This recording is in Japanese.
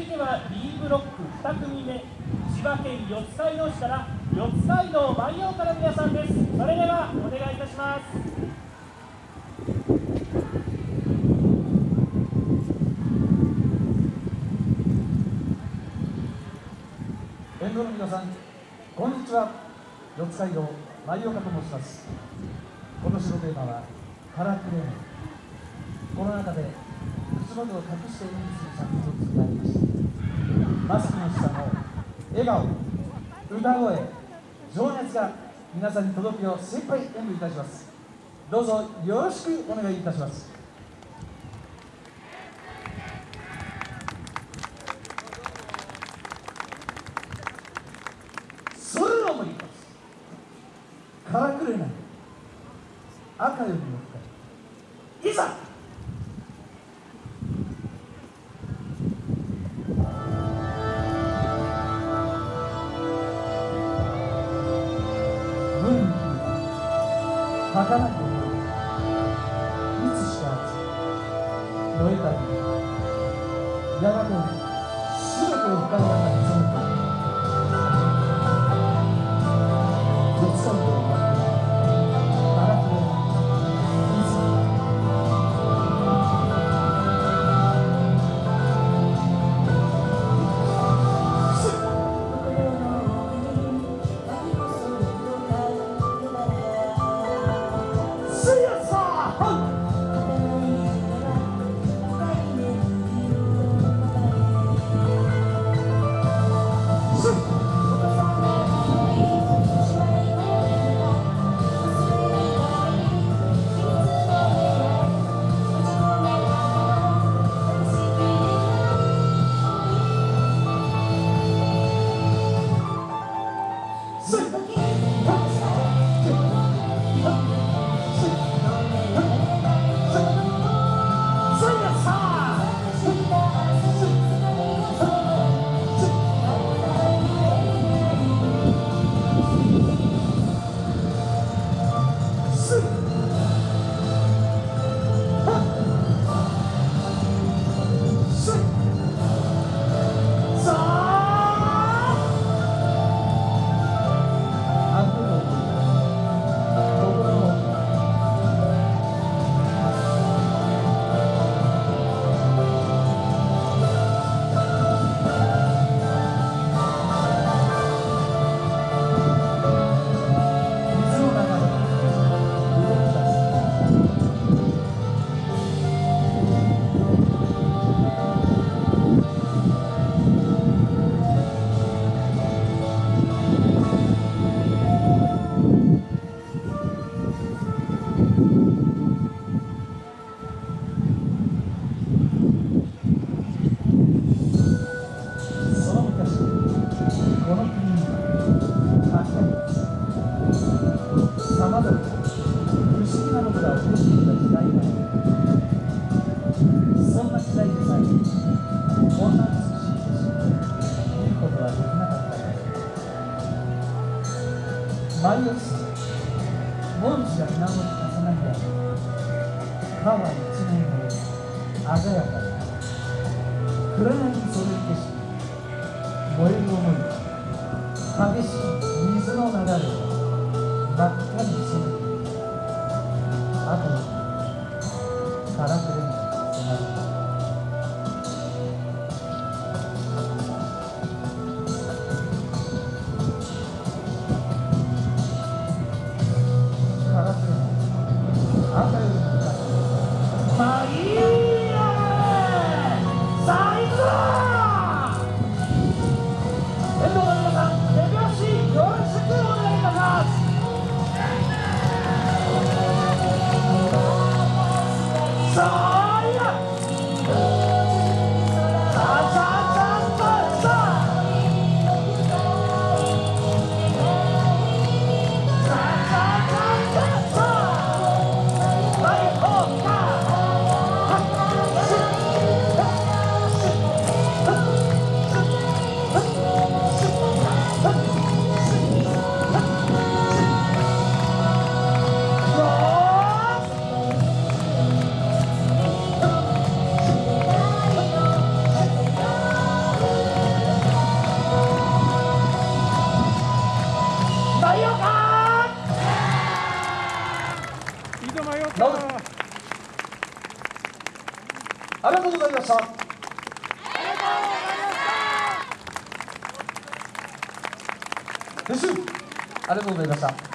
続いては B ブロック2組目千葉県四街道市から四街道万葉から皆さんです。それではお願いいたします。沿道の皆さんこんにちは。四街道舞岡と申します。今年のテーマはカラクレームコロナ禍で口元を隠して演技する作品を作られましたマスクの下の笑顔歌声情熱が皆さんに届くよう精一杯演舞いたします。どうぞよろしくお願いいたします。それをもります。からくれない。赤よりも深い。いざ儚い思いいつしか燃えたりやがて全てを深い中に染の舞をし文字が水面に重な。り合う川一面を鮮やかに暗闇にそれる景色燃える思い激しい水の流れを真っ赤に染めている後にからくれに迫る直るありがとうございました。です。ありがとうございました